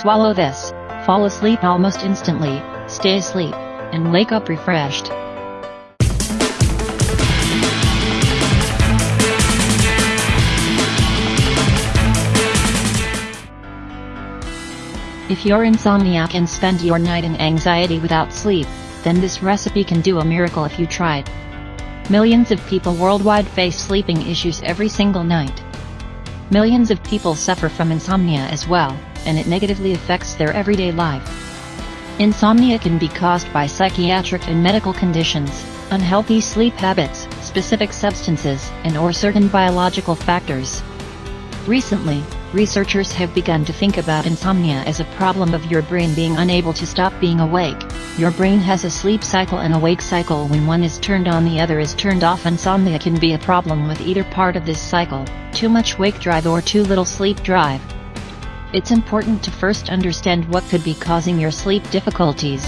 Swallow this, fall asleep almost instantly, stay asleep, and wake up refreshed. If you're insomniac and spend your night in anxiety without sleep, then this recipe can do a miracle if you it. Millions of people worldwide face sleeping issues every single night. Millions of people suffer from insomnia as well, and it negatively affects their everyday life. Insomnia can be caused by psychiatric and medical conditions, unhealthy sleep habits, specific substances, and or certain biological factors. Recently, researchers have begun to think about insomnia as a problem of your brain being unable to stop being awake. Your brain has a sleep cycle and awake cycle when one is turned on the other is turned off insomnia can be a problem with either part of this cycle, too much wake drive or too little sleep drive. It's important to first understand what could be causing your sleep difficulties.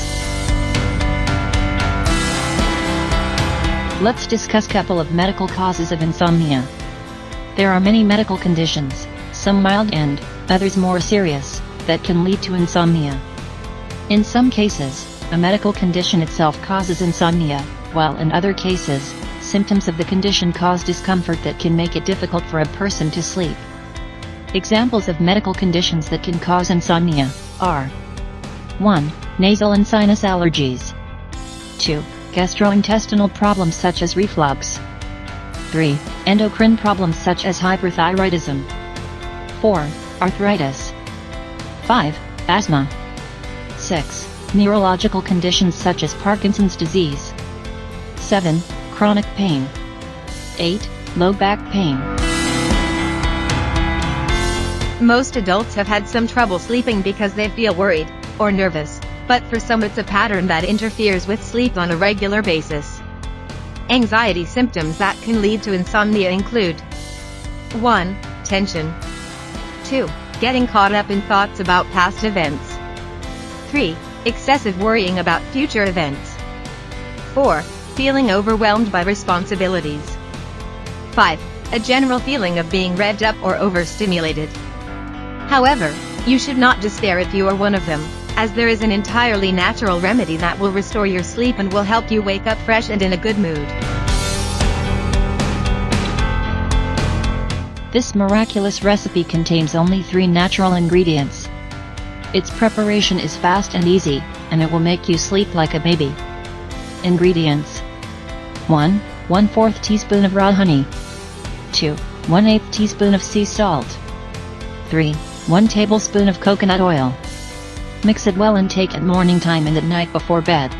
Let's discuss a couple of medical causes of insomnia. There are many medical conditions, some mild and, others more serious, that can lead to insomnia. In some cases, a medical condition itself causes insomnia, while in other cases, symptoms of the condition cause discomfort that can make it difficult for a person to sleep. Examples of medical conditions that can cause insomnia are 1. Nasal and sinus allergies 2. Gastrointestinal problems such as reflux 3. Endocrine problems such as hyperthyroidism. 4. Arthritis. 5. Asthma. 6. Neurological conditions such as Parkinson's disease. 7. Chronic pain. 8. Low back pain. Most adults have had some trouble sleeping because they feel worried or nervous, but for some it's a pattern that interferes with sleep on a regular basis. Anxiety symptoms that can lead to insomnia include 1. Tension 2. Getting caught up in thoughts about past events 3. Excessive worrying about future events 4. Feeling overwhelmed by responsibilities 5. A general feeling of being revved up or overstimulated. However, you should not despair if you are one of them, as there is an entirely natural remedy that will restore your sleep and will help you wake up fresh and in a good mood. This miraculous recipe contains only three natural ingredients. Its preparation is fast and easy, and it will make you sleep like a baby. Ingredients 1. 1 4th teaspoon of raw honey 2. 1 8 teaspoon of sea salt 3. 1 tablespoon of coconut oil. Mix it well and take at morning time and at night before bed.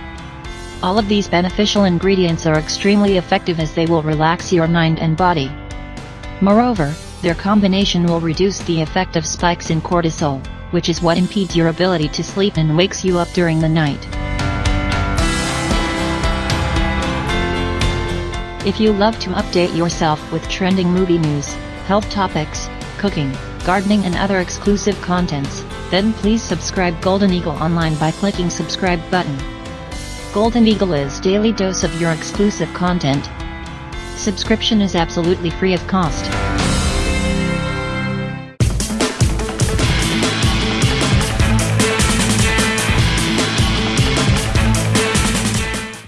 All of these beneficial ingredients are extremely effective as they will relax your mind and body. Moreover, their combination will reduce the effect of spikes in cortisol, which is what impedes your ability to sleep and wakes you up during the night. If you love to update yourself with trending movie news, health topics, cooking, gardening and other exclusive contents, then please subscribe Golden Eagle Online by clicking subscribe button. Golden Eagle is daily dose of your exclusive content. Subscription is absolutely free of cost.